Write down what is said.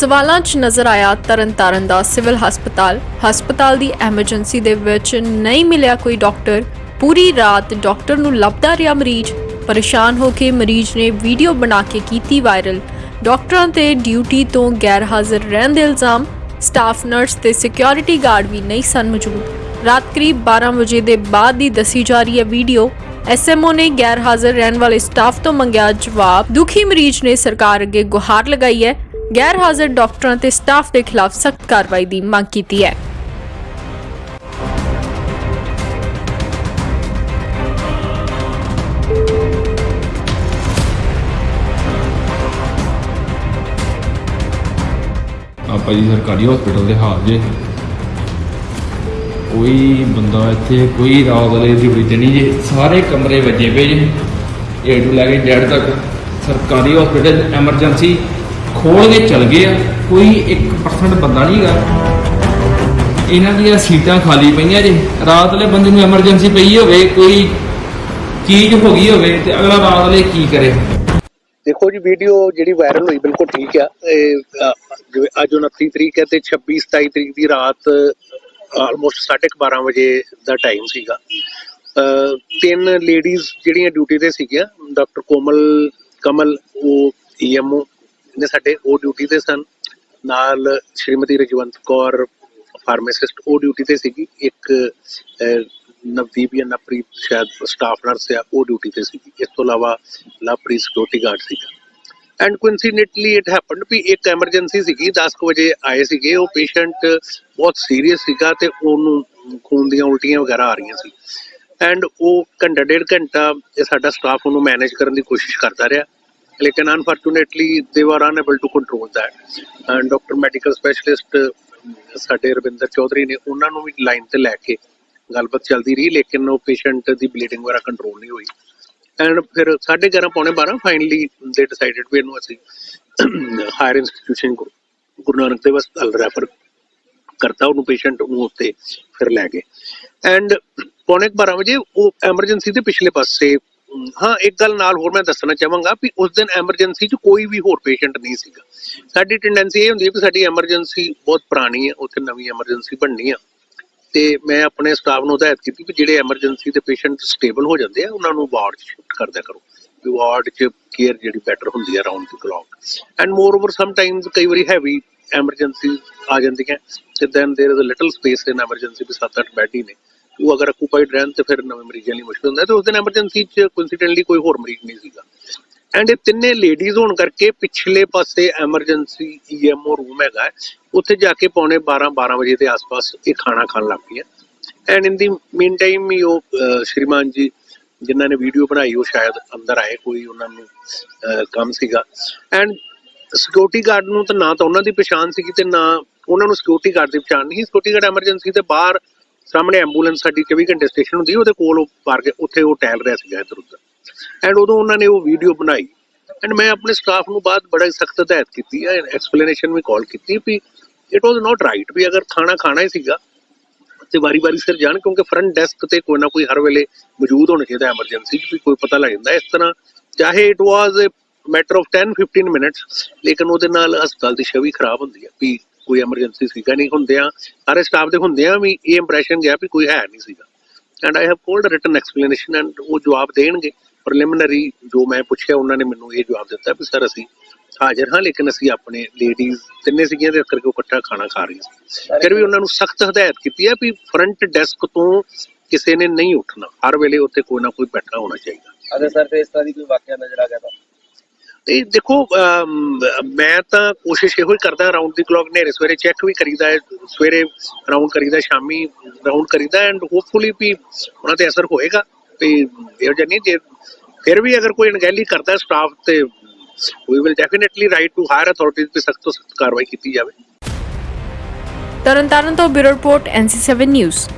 ਸਵਾਲਾਂ 'ਚ ਨਜ਼ਰ ਆਇਆ ਤਰਨਤਾਰਨ ਦਾ ਸਿਵਲ ਹਸਪਤਾਲ। ਹਸਪਤਾਲ ਦੀ ਐਮਰਜੈਂਸੀ ਦੇ ਵਿੱਚ ਨਹੀਂ ਮਿਲਿਆ ਕੋਈ ਡਾਕਟਰ। ਪੂਰੀ ਰਾਤ ਡਾਕਟਰ ਨੂੰ ਲੱਭਦਾ ਰਿਹਾ ਮਰੀਜ਼। ਪਰੇਸ਼ਾਨ ਹੋ ਕੇ ਮਰੀਜ਼ ਨੇ ਵੀਡੀਓ ਬਣਾ ਕੇ ਕੀਤੀ ਵਾਇਰਲ। ਡਾਕਟਰਾਂ ਤੇ ਡਿਊਟੀ ਤੋਂ ਗੈਰ ਹਾਜ਼ਰ ਰਹਿਣ ਦੇ ਇਲਜ਼ਾਮ। ਸਟਾਫ, ਨਰਸ ਤੇ ਸਿਕਿਉਰਿਟੀ ਗਾਰਡ ਵੀ ਨਹੀਂ ਸਨ ਮੌਜੂਦ। ਰਾਤ ਕਰੀਬ 12 ਵਜੇ ਦੇ ਬਾਅਦ ਦੀ ਦੱਸੀ ਜਾ ਰਹੀ ਹੈ ਵੀਡੀਓ। ਐਸਐਮਓ ਨੇ ਗੈਰ ਹਾਜ਼ਰ ਰਹਿਣ ਵਾਲੇ ਸਟਾਫ ਤੋਂ ਮੰਗਿਆ ਜਵਾਬ। ਦੁਖੀ ਮਰੀਜ਼ ਨੇ ਸਰਕਾਰ ਅੱਗੇ ਗੁਹਾਰ ਲਗਾਈ ਹੈ। ਗੈਰ ਹਾਜ਼ਰ ਡਾਕਟਰਾਂ ਤੇ ਸਟਾਫ ਦੇ ਖਿਲਾਫ ਸਖਤ ਕਾਰਵਾਈ ਦੀ ਮੰਗ ਕੀਤੀ ਹੈ। ਆਪਾਂ ਜੀ ਸਰਕਾਰੀ ਹਸਪੀਟਲ ਦੇ ਹਾਲ ਜੇ। ਕੋਈ ਬੰਦਾ ਇੱਥੇ, ਕੋਈ ਰਾਤ ਵਾਲੇ ਡਿਊਟੀ ਤੇ ਨਹੀਂ ਜੇ। ਸਾਰੇ ਕਮਰੇ ਵੱਜੇ ਪਏ ਜੇ। ਏ ਟੂ ਲੈ ਕੇ ਜ਼ੈਡ ਤੱਕ। ਸਰਕਾਰੀ ਹਸਪੀਟਲ ਐਮਰਜੈਂਸੀ ਖੋਲ ਕੇ ਚਲ ਗਏ ਆ, ਕੋਈ 1% ਬੰਦਾ ਨਹੀਂ ਹੈਗਾ। ਇਹਨਾਂ ਦੀਆਂ ਸੀਟਾਂ ਖਾਲੀ ਪਈਆਂ ਜੇ, ਰਾਤ ਵਾਲੇ ਬੰਦੇ ਨੂੰ ਐਮਰਜੈਂਸੀ ਪਈ ਹੋਵੇ, ਕੋਈ ਚੀਜ਼ ਹੋ ਗਈ ਹੋਵੇ ਤੇ ਅਗਲਾ ਰਾਤ ਵਾਲੇ ਕੀ ਕਰੇ? ਦੇਖੋ ਜੀ ਵੀਡੀਓ ਜਿਹੜੀ ਵਾਇਰਲ ਹੋਈ ਬਿਲਕੁਲ ਠੀਕ ਆ। ਅੱਜ 29 ਤਰੀਕ ਹੈ ਤੇ 26 27 ਤਰੀਕ ਦੀ ਰਾਤ ਆਲਮੋਸਟ 12:30 ਵਜੇ ਦਾ ਟਾਈਮ ਸੀਗਾ। ਤਿੰਨ ਲੇਡੀਜ਼ ਜਿਹੜੀਆਂ ਡਿਊਟੀ ਤੇ ਸੀਗੀਆਂ ਡਾਕਟਰ ਕੋਮਲ, ਕਮਲ, ਉਹ ਈਐਮਓ ਨੇ ਸਾਡੇ ਉਹ ਡਿਊਟੀ ਤੇ ਸਨ। ਨਾਲ ਸ਼੍ਰੀਮਤੀ ਰਜਵੰਤ ਕੌਰ ਫਾਰਮਾਸਿਸਟ ਉਹ ਡਿਊਟੀ ਤੇ ਸੀਗੀ। ਇੱਕ ਨਵਦੀਪ ਜਾਂ ਨਵਪ੍ਰੀਤ ਸ਼ਾਇਦ ਸਟਾਫ ਨਰਸ ਆ, ਉਹ ਡਿਊਟੀ ਤੇ ਸੀਗੀ। ਇਸ ਤੋਂ ਇਲਾਵਾ ਲਵਪ੍ਰੀਤ ਸਿਕਿਉਰਿਟੀ ਗਾਰਡ ਸੀਗਾ। ਐਂਡ ਕੋਇਨਸੀਡੈਂਟਲੀ ਇਟ ਹੈਪਨਡ ਵੀ ਇੱਕ ਐਮਰਜੈਂਸੀ ਸੀਗੀ 10 ਕੁ ਵਜੇ ਆਏ ਸੀਗੇ। ਉਹ ਪੇਸ਼ੈਂਟ ਬਹੁਤ ਸੀਰੀਅਸ ਸੀਗਾ ਤੇ ਉਹਨੂੰ ਖੂਨ ਦੀਆਂ ਉਲਟੀਆਂ ਵਗੈਰਾ ਆ ਰਹੀਆਂ ਸੀ। ਐਂਡ ਉਹ ਘੰਟਾ, ਡੇਢ ਘੰਟਾ ਇਹ ਸਾਡਾ ਸਟਾਫ ਉਹਨੂੰ ਮੈਨੇਜ ਕਰਨ ਦੀ ਕੋਸ਼ਿਸ਼ ਕਰਦਾ ਰਿਹਾ। ਲੇਕਿਨ unfortunately they were unable to control that and doctor medical specialist ਸਾਡੇ ਰਵਿੰਦਰ ਚੌਧਰੀ ਨੇ ਉਹਨਾਂ ਨੂੰ ਵੀ ਲਾਈਨ ਤੇ ਲੈ ਕੇ ਗੱਲਬਾਤ ਚੱਲਦੀ ਰਹੀ ਲੇਕਿਨ ਉਹ ਪੇਸ਼ੈਂਟ ਦੀ ਬਲੀਡਿੰਗ ਵਗੈਰਾ ਕੰਟਰੋਲ ਨਹੀਂ ਹੋਈ ਐਂਡ ਫਿਰ 11:30 ਪੌਣੇ 12 ਫਾਈਨਲੀ ਦੇ ਡਿਸਾਈਡਡ ਵੀ ਇਹਨੂੰ ਅਸੀਂ ਹਾਇਰ ਇੰਸਟੀਟਿਊਸ਼ਨ ਗੁਰੂ ਨਾਨਕ ਦੇਵ ਹਸਪਤਾਲ ਰੈਫਰ ਕਰਤਾ ਉਹਨੂੰ ਪੇਸ਼ੈਂਟ ਨੂੰ ਉੱਤੇ ਫਿਰ ਲੈ ਗਏ ਐਂਡ ਪੌਣੇ ਕੁ 12 ਵਜੇ ਉਹ ਐਮਰਜੈਂਸੀ ਦੇ ਪਿਛਲੇ ਪਾਸੇ ਹਾਂ ਇੱਕ ਗੱਲ ਨਾਲ ਹੋਰ ਮੈਂ ਦੱਸਣਾ ਚਾਹਾਂਗਾ ਵੀ ਉਸ ਦਿਨ ਐਮਰਜੈਂਸੀ 'ਚ ਕੋਈ ਵੀ ਹੋਰ ਪੇਸ਼ੈਂਟ ਨਹੀਂ ਸੀਗਾ ਸਾਡੀ ਟੈਂਡੈਂਸੀ ਇਹ ਹੁੰਦੀ ਹੈ ਕਿ ਸਾਡੀ ਐਮਰਜੈਂਸੀ ਬਹੁਤ ਪੁਰਾਣੀ ਹੈ ਉੱਥੇ ਨਵੀਂ ਐਮਰਜੈਂਸੀ ਬਣਨੀ ਆ ਤੇ ਮੈਂ ਆਪਣੇ ਸਟਾਫ ਨੂੰ ਹਦਾਇਤ ਕੀਤੀ ਵੀ ਜਿਹੜੇ ਐਮਰਜੈਂਸੀ ਦੇ ਪੇਸ਼ੈਂਟ ਸਟੇਬਲ ਹੋ ਜਾਂਦੇ ਆ ਉਹਨਾਂ ਨੂੰ ਵਾਰਡ 'ਚ ਸ਼ਿਫਟ ਕਰ ਦਿਆ ਕਰੋ ਵੀ ਵਾਰਡ 'ਚ ਕੇਅਰ ਜਿਹੜੀ ਬੈਟਰ ਹੁੰਦੀ ਹੈ around the clock and moreover sometimes ਕਈ ਵਾਰੀ ਹੈਵੀ ਐਮਰਜੈਂਸੀ ਆ ਜਾਂਦੀਆਂ ਤੇ then there is a little space in emergency we 7-8 bed ਹੀ ਨੇ ਉਹ ਅਗਰ ਅਕੂਪਾਈਡ ਰਹਿਣ ਤੇ ਫਿਰ ਨਵੇਂ ਮਰੀਜ਼ਾਂ ਲਈ ਮੁਸ਼ਕਲ ਹੁੰਦਾ ਤੇ ਉਸ ਦਿਨ ਐਮਰਜੈਂਸੀ 'ਚ ਕੋਇਨਸੀਡੈਂਟਲੀ ਕੋਈ ਹੋਰ ਮਰੀਜ਼ ਨਹੀਂ ਸੀਗਾ। ਐਂਡ ਇਹ ਤਿੰਨੇ ਲੇਡੀਜ਼ ਹੋਣ ਕਰਕੇ ਪਿਛਲੇ ਪਾਸੇ ਐਮਰਜੈਂਸੀ ਈਐਮਓ ਰੂਮ ਹੈਗਾ ਉੱਥੇ ਜਾ ਕੇ ਪੌਣੇ 12 12 ਵਜੇ ਦੇ ਆਸ-ਪਾਸ ਇਹ ਖਾਣਾ ਖਾਣ ਲੱਗ ਪਈਆਂ। And in the mean time ਹੀ ਉਹ ਸ਼੍ਰੀਮਾਨ ਜੀ ਜਿਨ੍ਹਾਂ ਨੇ ਵੀਡੀਓ ਬਣਾਈ, ਉਹ ਸ਼ਾਇਦ ਅੰਦਰ ਆਏ ਕੋਈ, ਉਹਨਾਂ ਨੂੰ ਕੰਮ ਸੀਗਾ। ਐਂਡ ਸਿਕਿਉਰਿਟੀ ਗਾਰਡ ਨੂੰ ਤਾਂ ਨਾ ਤਾਂ ਉਹਨਾਂ ਦੀ ਪਛਾਣ ਸੀਗੀ ਤੇ ਨਾ ਉਹਨਾਂ ਨੂੰ ਸਿਕਿਉਰਿਟੀ ਗਾਰਡ ਦੀ ਪਛਾਣ ਨਹੀਂ ਸਿਕਿਉਰਿਟੀ ਗਾਰਡ ਐਮਰਜੈਂਸੀ ਤੇ ਬਾਹਰ ਸਾਹਮਣੇ ਐਂਬੂਲੈਂਸ ਸਾਡੀ 24 ਘੰਟੇ ਸਟੇਸ਼ਨ ਹੁੰਦੀ, ਉਹਦੇ ਕੋਲ ਉਹ ਪਾਰ ਕੇ ਉੱਥੇ ਉਹ ਟਹਿਲ ਰਿਹਾ ਸੀਗਾ ਇੱਧਰ ਉੱਧਰ। ਐਂਡ ਉਦੋਂ ਉਹਨਾਂ ਨੇ ਉਹ ਵੀਡੀਓ ਬਣਾਈ। ਐਂਡ ਮੈਂ ਆਪਣੇ ਸਟਾਫ ਨੂੰ ਬਾਅਦ ਬੜਾ ਸਖਤ ਹਦਾਇਤ ਕੀਤੀ ਹੈ ਐਕਸਪਲੇਨੇਸ਼ਨ ਵੀ ਕਾਲ ਕੀਤੀ ਵੀ ਇਟ ਵਾਸ ਨਾਟ ਰਾਈਟ ਵੀ ਅਗਰ ਖਾਣਾ ਖਾਣਾ ਹੀ ਸੀਗਾ, ਤੇ ਵਾਰੀ-ਵਾਰੀ ਸਿਰ ਜਾਣ, ਕਿਉਂਕਿ ਫਰੰਟ ਡੈਸਕ ਤੇ ਕੋਈ ਨਾ ਕੋਈ ਹਰ ਵੇਲੇ ਮੌਜੂਦ ਹੋਣਾ ਚਾਹੀਦਾ ਐਮਰਜੈਂਸੀ ਵੀ ਕੋਈ ਪਤਾ ਲੱਗ ਜਾਂਦਾ। ਇਸ ਤਰ੍ਹਾਂ ਚਾਹੇ it was a matter of 10 15 minutes ਲੇਕਿਨ ਉਹਦੇ ਨਾਲ ਹਸਪਤਾਲ ਦੀ ਛਵੀ ਖਰਾਬ ਹੁੰਦੀ ਹੈ ਵੀ ਕੋਈ ਐਮਰਜੈਂਸੀ ਸੀਗਾ ਨਹੀਂ ਹੁੰਦਿਆਂ, ਸਾਰੇ ਸਟਾਫ ਦੇ ਹੁੰਦਿਆਂ ਵੀ ਇਹ ਇੰਪ੍ਰੈਸ਼ਨ ਗਿਆ ਵੀ ਕੋਈ ਹੈ ਨਹੀਂ ਸੀਗਾ। And I have called written explanation and ਉਹ ਜਵਾਬ ਦੇਣਗੇ। ਪ੍ਰੀਲਿਮਿਨਰੀ ਜੋ ਮੈਂ ਪੁੱਛਿਆ, ਉਹਨਾਂ ਨੇ ਮੈਨੂੰ ਇਹ ਜਵਾਬ ਦਿੱਤਾ ਵੀ ਸਰ ਅਸੀਂ ਹਾਜ਼ਰ ਹਾਂ, ਲੇਕਿਨ ਅਸੀਂ ਆਪਣੇ ਲੇਡੀਜ਼ ਤਿੰਨੇ ਸੀਗੀਆਂ ਤੇ ਕਰਕੇ ਇਕੱਠਾ ਖਾਣਾ ਖਾ ਰਹੀਆਂ ਸੀ। ਫਿਰ ਵੀ ਉਹਨਾਂ ਨੂੰ ਸਖਤ ਹਦਾਇਤ ਕੀਤੀ ਹੈ ਵੀ ਫਰੰਟ ਡੈਸਕ ਤੋਂ ਕਿਸੇ ਨੇ ਨਹੀਂ ਉੱਠਣਾ। ਹਰ ਵੇਲੇ ਉੱਥੇ ਕੋਈ ਨਾ ਕੋਈ ਬੈਠਾ ਹੋਣਾ ਚਾਹੀਦਾ। ਅਗਰ ਸਰ ਤੇ ਇਸ ਦੀ ਕੋਈ ਵਾਕਿਆ ਨਜ਼ਰ ਆ ਗਿਆ ਤਾਂ? ਤੇ ਦੇਖੋ ਮੈਂ ਤਾਂ ਕੋਸ਼ਿਸ਼ ਇਹੋ ਹੀ ਕਰਦਾ ਰਾਉਂਡ ਦੀ ਕਲੌਕ ਨੇਰੇ ਸਵੇਰੇ ਚੈੱਕ ਵੀ ਕਰੀਦਾ ਹੈ, ਸਵੇਰੇ ਰਾਉਂਡ ਕਰੀਦਾ, ਸ਼ਾਮੀ ਰਾਉਂਡ ਕਰੀਦਾ ਐਂਡ ਹੋਪਫੁਲੀ ਵੀ ਉਹਨਾਂ ਤੇ ਅਸਰ ਹੋਏਗਾ ਤੇ ਇਹੋ ਜਿਹਾ ਨਹੀਂ, ਜੇ ਫਿਰ ਵੀ ਅਗਰ ਕੋਈ ਅਣਗਹਿਲੀ ਕਰਦਾ ਸਟਾਫ ਤੇ we will definitely write to higher authorities ਤੇ ਸਖਤ ਤੋਂ ਸਖਤ ਕਾਰਵਾਈ ਕੀਤੀ ਜਾਵੇ। ਤਰਨਤਾਰਨ ਤੋਂ ਬਿਊਰੋ ਰਿਪੋਰਟ NC7 ਨਿਊਜ਼।